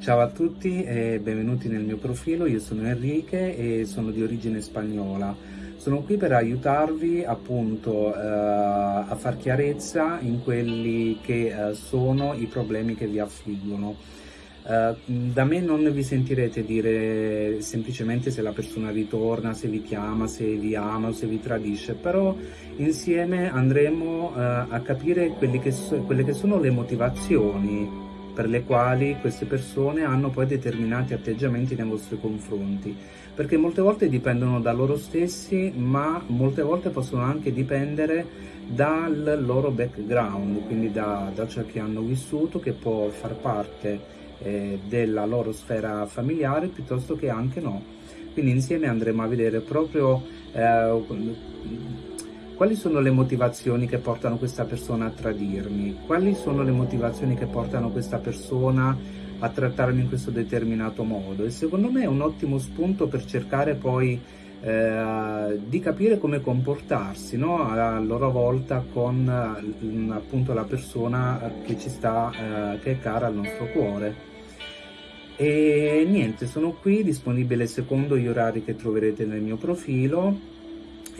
Ciao a tutti e benvenuti nel mio profilo, io sono Enrique e sono di origine spagnola. Sono qui per aiutarvi appunto eh, a far chiarezza in quelli che eh, sono i problemi che vi affliggono. Uh, da me non vi sentirete dire semplicemente se la persona ritorna, se vi chiama, se vi ama o se vi tradisce, però insieme andremo uh, a capire che so, quelle che sono le motivazioni per le quali queste persone hanno poi determinati atteggiamenti nei vostri confronti, perché molte volte dipendono da loro stessi, ma molte volte possono anche dipendere dal loro background, quindi da, da ciò che hanno vissuto, che può far parte eh, della loro sfera familiare, piuttosto che anche no. Quindi insieme andremo a vedere proprio eh, quali sono le motivazioni che portano questa persona a tradirmi? Quali sono le motivazioni che portano questa persona a trattarmi in questo determinato modo? E secondo me è un ottimo spunto per cercare poi eh, di capire come comportarsi no? a loro volta con eh, appunto la persona che ci sta, eh, che è cara al nostro cuore. E niente, sono qui disponibile secondo gli orari che troverete nel mio profilo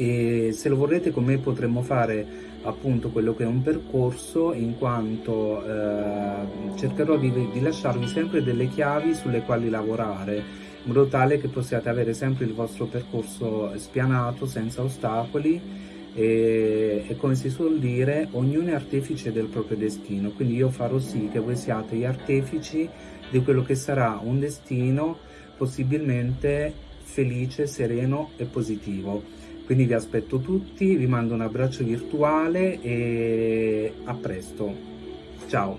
e se lo vorrete con me potremmo fare appunto quello che è un percorso in quanto eh, cercherò di, di, lasciarvi sempre delle chiavi sulle quali lavorare in modo tale che possiate avere sempre il vostro percorso spianato senza ostacoli e, e come si suol dire ognuno è artefice del proprio destino quindi io farò sì che voi siate gli artefici di quello che sarà un destino possibilmente felice, sereno e positivo. Quindi vi aspetto tutti, vi mando un abbraccio virtuale e a presto. Ciao!